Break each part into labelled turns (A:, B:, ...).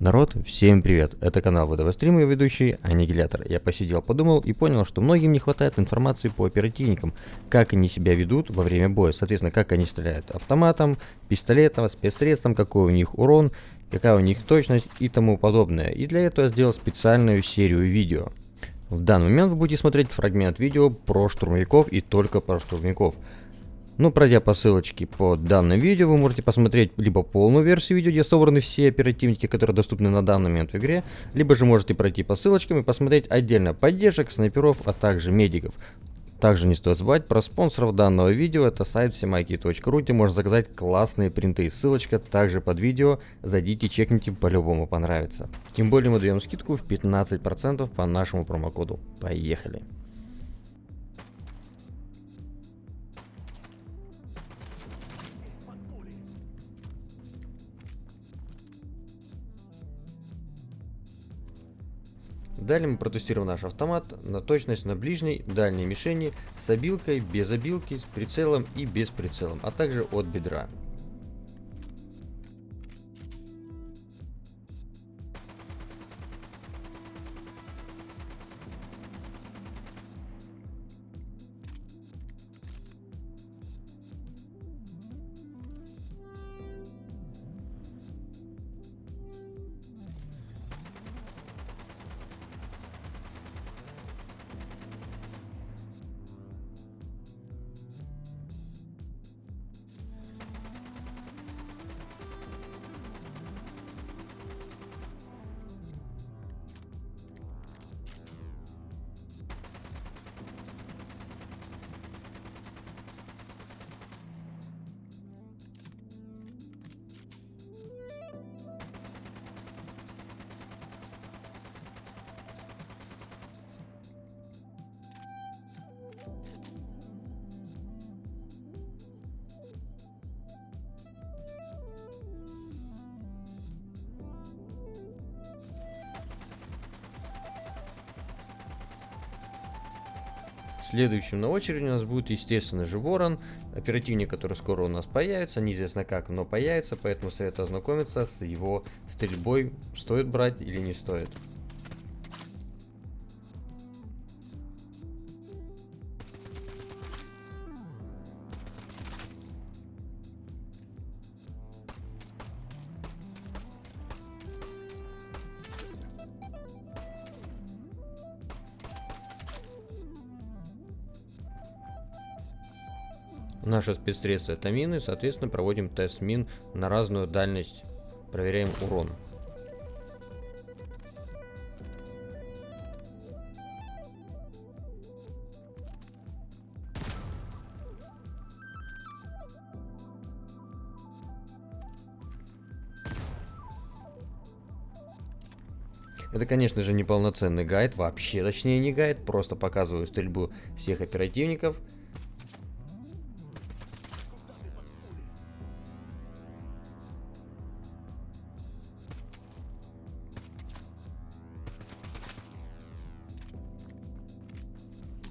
A: Народ, всем привет! Это канал ВДВ Стрим и ведущий Аннигилятор. Я посидел, подумал и понял, что многим не хватает информации по оперативникам, как они себя ведут во время боя, соответственно, как они стреляют автоматом, пистолетом, спецсредством, какой у них урон, какая у них точность и тому подобное. И для этого я сделал специальную серию видео. В данный момент вы будете смотреть фрагмент видео про штурмовиков и только про штурмовиков. Ну, пройдя по ссылочке под данным видео, вы можете посмотреть либо полную версию видео, где собраны все оперативники, которые доступны на данный момент в игре, либо же можете пройти по ссылочкам и посмотреть отдельно поддержек, снайперов, а также медиков. Также не стоит забывать про спонсоров данного видео, это сайт всемайки.ру, где можно заказать классные принты. Ссылочка также под видео, зайдите, чекните, по-любому понравится. Тем более мы даем скидку в 15% по нашему промокоду. Поехали! Далее мы протестируем наш автомат на точность на ближней, дальней мишени с обилкой, без обилки, с прицелом и без прицелом, а также от бедра. Следующим на очереди у нас будет, естественно же, Ворон, оперативник, который скоро у нас появится, неизвестно как, но появится, поэтому советую ознакомиться с его стрельбой, стоит брать или не стоит. Наше спецсредство это мины, соответственно проводим тест мин на разную дальность, проверяем урон. Это, конечно же, не полноценный гайд, вообще точнее не гайд, просто показываю стрельбу всех оперативников –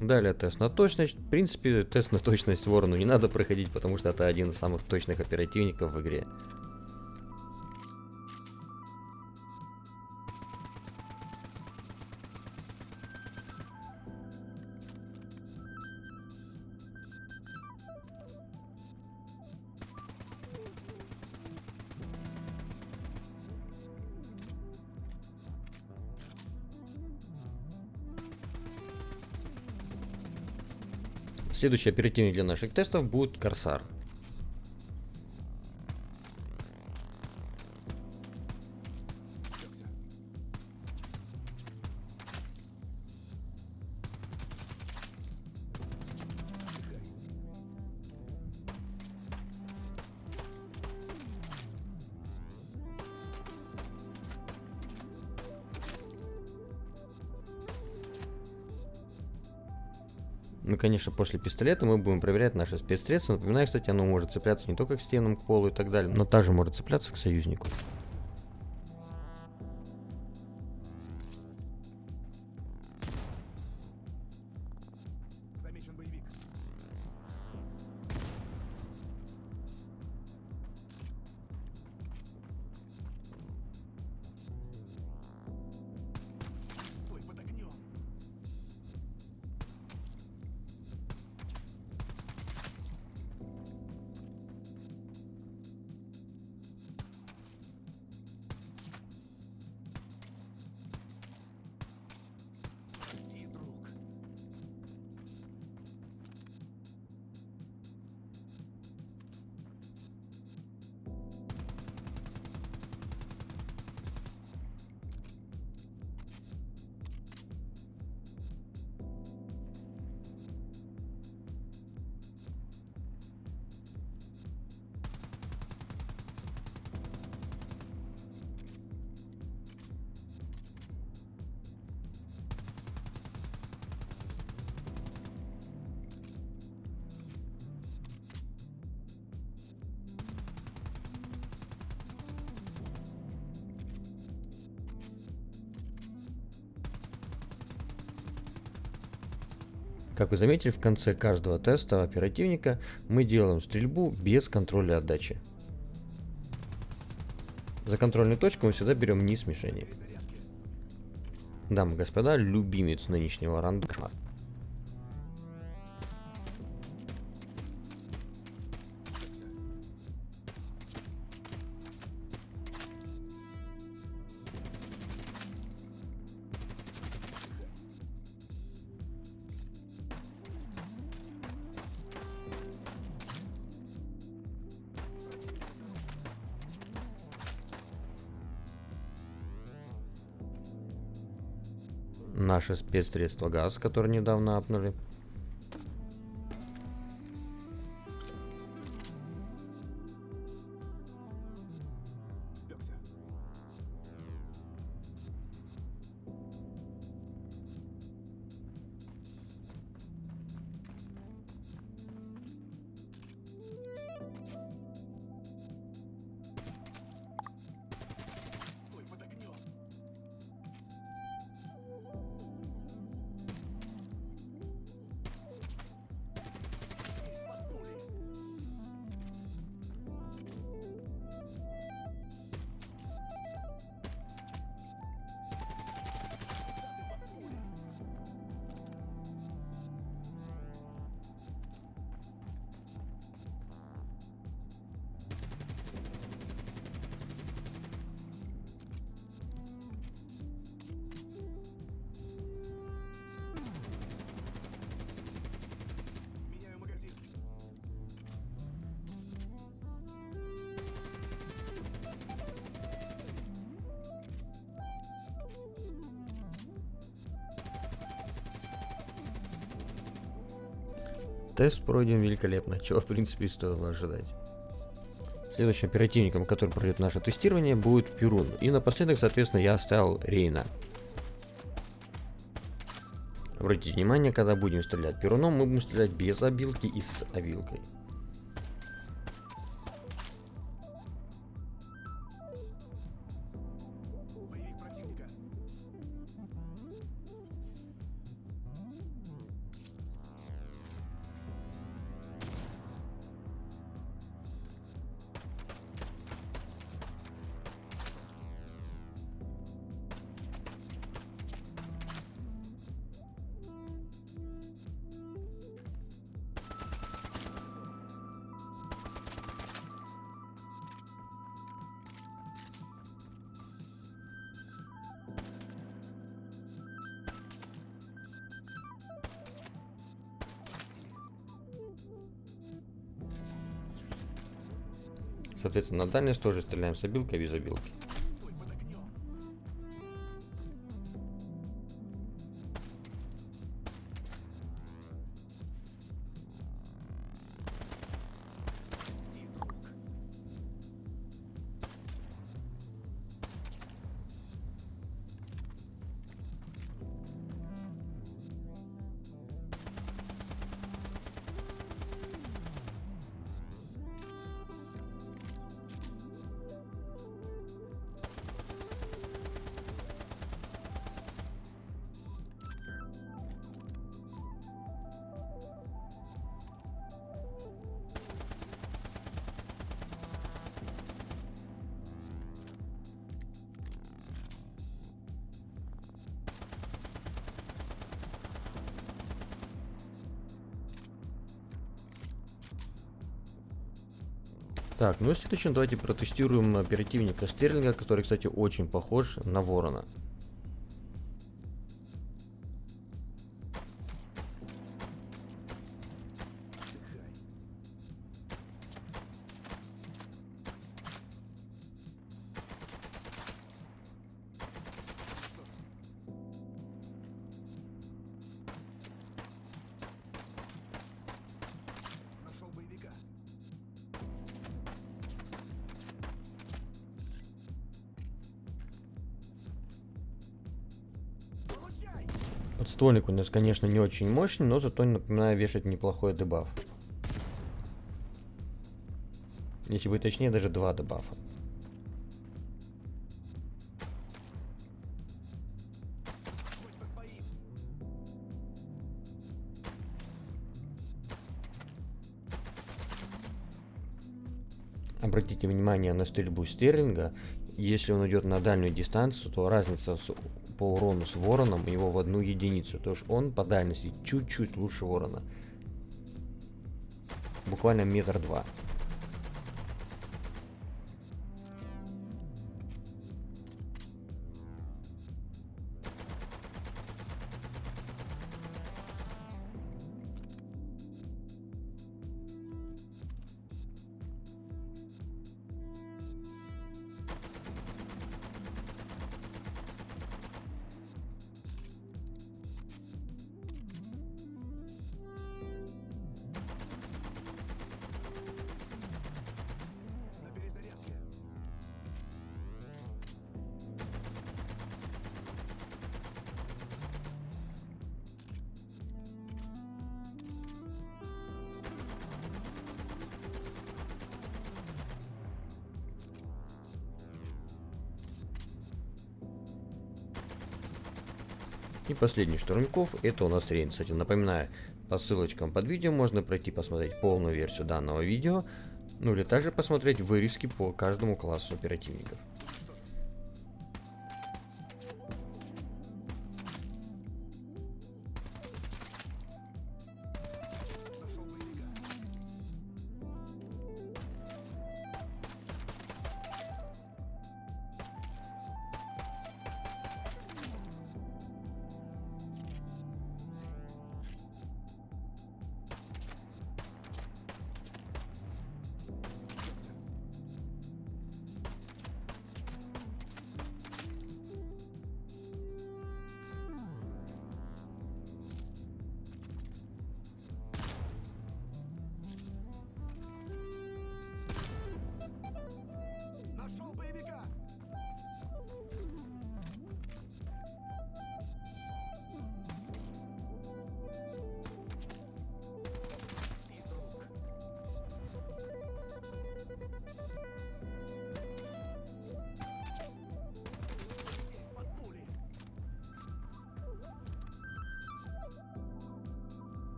A: Далее тест на точность. В принципе, тест на точность ворону не надо проходить, потому что это один из самых точных оперативников в игре. Следующий оперативник для наших тестов будет Корсар. Ну, конечно, после пистолета мы будем проверять наши спецсредства. Напоминаю, кстати, оно может цепляться не только к стенам, к полу и так далее, но также может цепляться к союзнику. Как вы заметили, в конце каждого теста оперативника мы делаем стрельбу без контроля отдачи. За контрольную точку мы всегда берем низ мишени. Дамы и господа, любимец нынешнего рандома. Наше спецсредство газ, которое недавно апнули. Тест пройден великолепно, чего в принципе и стоило ожидать. Следующим оперативником, который пройдет наше тестирование, будет Перун. И напоследок, соответственно, я оставил Рейна. Обратите внимание, когда будем стрелять Перуном, мы будем стрелять без обилки и с обилкой. Соответственно, на дальность тоже стреляем с обилкой и без обилки. Так, ну и следующем давайте протестируем оперативника Стерлинга, который, кстати, очень похож на Ворона. Подствольник у нас, конечно, не очень мощный, но зато, напоминаю, вешает неплохой дебаф. Если быть точнее, даже два дебафа. Обратите внимание на стрельбу стерлинга. Если он идет на дальнюю дистанцию, то разница с по урону с Вороном у него в одну единицу. То есть он по дальности чуть-чуть лучше Ворона. Буквально метр два. И последний штурмяков это у нас Рейн. Кстати, напоминаю, по ссылочкам под видео можно пройти посмотреть полную версию данного видео, ну или также посмотреть вырезки по каждому классу оперативников.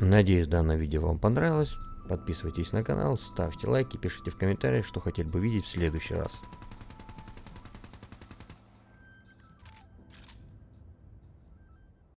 A: Надеюсь, данное видео вам понравилось. Подписывайтесь на канал, ставьте лайки, пишите в комментариях, что хотели бы видеть в следующий раз.